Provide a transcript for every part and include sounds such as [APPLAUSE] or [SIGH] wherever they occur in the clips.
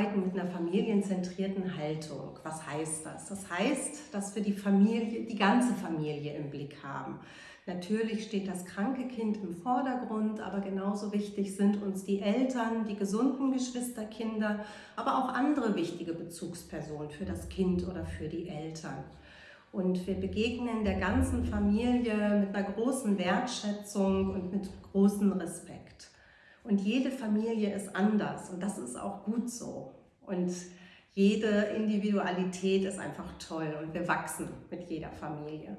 arbeiten mit einer familienzentrierten Haltung. Was heißt das? Das heißt, dass wir die Familie, die ganze Familie im Blick haben. Natürlich steht das kranke Kind im Vordergrund, aber genauso wichtig sind uns die Eltern, die gesunden Geschwisterkinder, aber auch andere wichtige Bezugspersonen für das Kind oder für die Eltern. Und wir begegnen der ganzen Familie mit einer großen Wertschätzung und mit großem Respekt. Und jede Familie ist anders und das ist auch gut so. Und jede Individualität ist einfach toll und wir wachsen mit jeder Familie.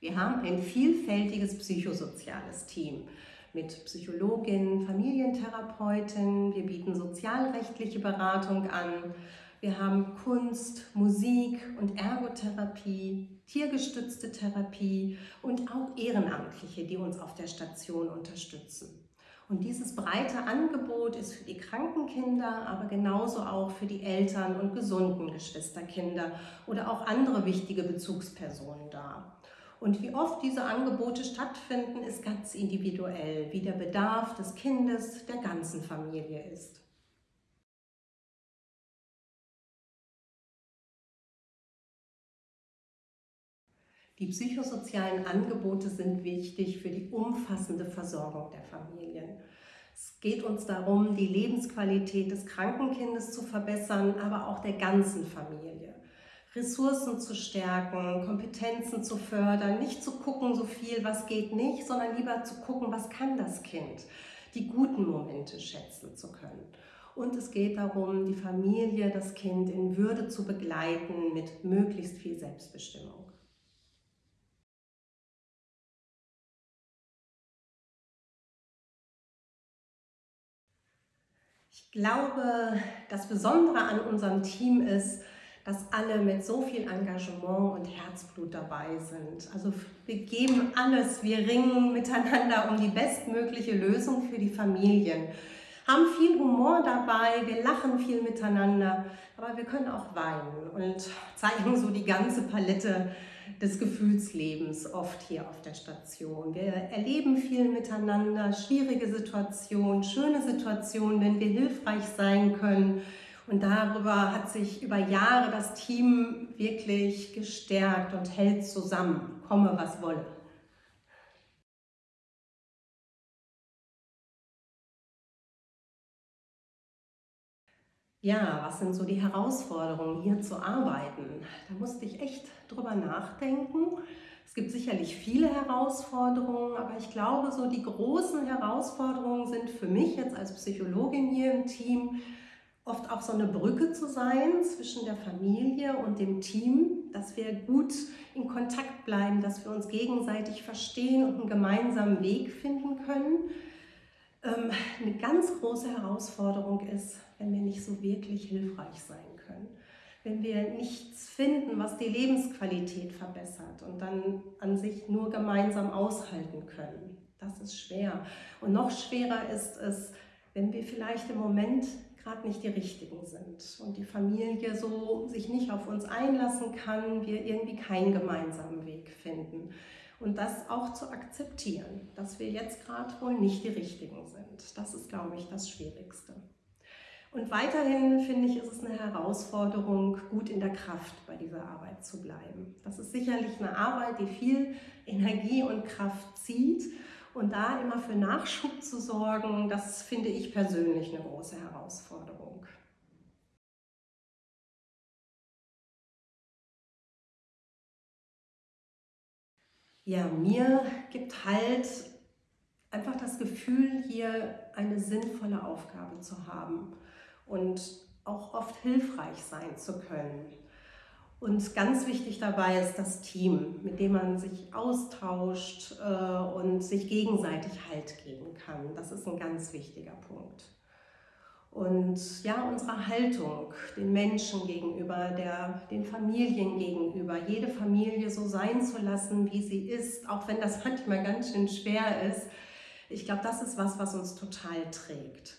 Wir haben ein vielfältiges psychosoziales Team mit Psychologin, Familientherapeutin, wir bieten sozialrechtliche Beratung an, wir haben Kunst, Musik und Ergotherapie, tiergestützte Therapie und auch Ehrenamtliche, die uns auf der Station unterstützen. Und dieses breite Angebot ist für die kranken Kinder, aber genauso auch für die Eltern und gesunden Geschwisterkinder oder auch andere wichtige Bezugspersonen da. Und wie oft diese Angebote stattfinden, ist ganz individuell, wie der Bedarf des Kindes der ganzen Familie ist. Die psychosozialen Angebote sind wichtig für die umfassende Versorgung der Familien. Es geht uns darum, die Lebensqualität des Krankenkindes zu verbessern, aber auch der ganzen Familie. Ressourcen zu stärken, Kompetenzen zu fördern, nicht zu gucken, so viel, was geht nicht, sondern lieber zu gucken, was kann das Kind, die guten Momente schätzen zu können. Und es geht darum, die Familie, das Kind in Würde zu begleiten mit möglichst viel Selbstbestimmung. Ich glaube, das Besondere an unserem Team ist, dass alle mit so viel Engagement und Herzblut dabei sind. Also wir geben alles, wir ringen miteinander um die bestmögliche Lösung für die Familien. Haben viel Humor dabei, wir lachen viel miteinander, aber wir können auch weinen und zeigen so die ganze Palette des Gefühlslebens oft hier auf der Station. Wir erleben viel miteinander, schwierige Situationen, schöne Situationen, wenn wir hilfreich sein können und darüber hat sich über Jahre das Team wirklich gestärkt und hält zusammen, komme was wolle. Ja, was sind so die Herausforderungen, hier zu arbeiten? Da musste ich echt drüber nachdenken. Es gibt sicherlich viele Herausforderungen, aber ich glaube, so die großen Herausforderungen sind für mich jetzt als Psychologin hier im Team, oft auch so eine Brücke zu sein zwischen der Familie und dem Team, dass wir gut in Kontakt bleiben, dass wir uns gegenseitig verstehen und einen gemeinsamen Weg finden können. Ähm, eine ganz große Herausforderung ist, wenn wir nicht so wirklich hilfreich sein können. Wenn wir nichts finden, was die Lebensqualität verbessert und dann an sich nur gemeinsam aushalten können. Das ist schwer. Und noch schwerer ist es, wenn wir vielleicht im Moment gerade nicht die richtigen sind und die Familie so sich nicht auf uns einlassen kann, wir irgendwie keinen gemeinsamen Weg finden. Und das auch zu akzeptieren, dass wir jetzt gerade wohl nicht die richtigen sind. Das ist, glaube ich, das Schwierigste. Und weiterhin finde ich, ist es eine Herausforderung, gut in der Kraft bei dieser Arbeit zu bleiben. Das ist sicherlich eine Arbeit, die viel Energie und Kraft zieht und da immer für Nachschub zu sorgen, das finde ich persönlich eine große Herausforderung. Ja, mir gibt halt einfach das Gefühl, hier eine sinnvolle Aufgabe zu haben und auch oft hilfreich sein zu können. Und ganz wichtig dabei ist das Team, mit dem man sich austauscht äh, und sich gegenseitig Halt geben kann. Das ist ein ganz wichtiger Punkt. Und ja, unsere Haltung den Menschen gegenüber, der, den Familien gegenüber, jede Familie so sein zu lassen, wie sie ist, auch wenn das manchmal ganz schön schwer ist. Ich glaube, das ist was, was uns total trägt.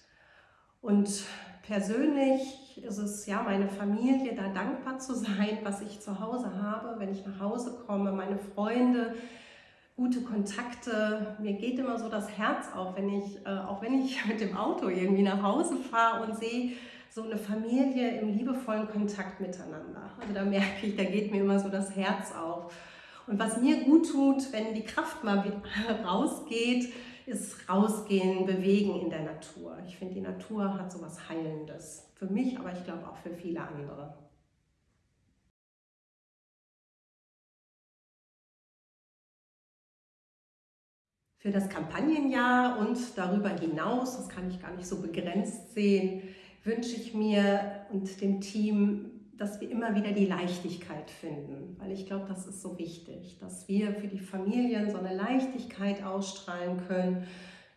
Und persönlich ist es ja meine Familie, da dankbar zu sein, was ich zu Hause habe, wenn ich nach Hause komme, meine Freunde, gute Kontakte. Mir geht immer so das Herz auf, wenn ich, äh, auch wenn ich [LAUGHS] mit dem Auto irgendwie nach Hause fahre und sehe so eine Familie im liebevollen Kontakt miteinander. Also da merke ich, da geht mir immer so das Herz auf. Und was mir gut tut, wenn die Kraft mal [LAUGHS] rausgeht, ist rausgehen, bewegen in der Natur. Ich finde, die Natur hat so was Heilendes. Für mich, aber ich glaube auch für viele andere. Für das Kampagnenjahr und darüber hinaus, das kann ich gar nicht so begrenzt sehen, wünsche ich mir und dem Team, dass wir immer wieder die Leichtigkeit finden, weil ich glaube, das ist so wichtig, dass wir für die Familien so eine Leichtigkeit ausstrahlen können,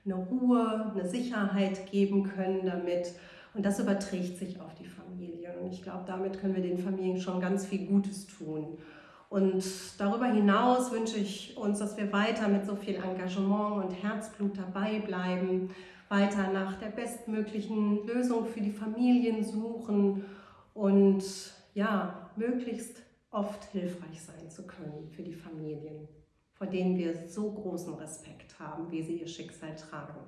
eine Ruhe, eine Sicherheit geben können damit und das überträgt sich auf die Familien und ich glaube, damit können wir den Familien schon ganz viel Gutes tun. Und darüber hinaus wünsche ich uns, dass wir weiter mit so viel Engagement und Herzblut dabei bleiben, weiter nach der bestmöglichen Lösung für die Familien suchen und ja, möglichst oft hilfreich sein zu können für die Familien, vor denen wir so großen Respekt haben, wie sie ihr Schicksal tragen.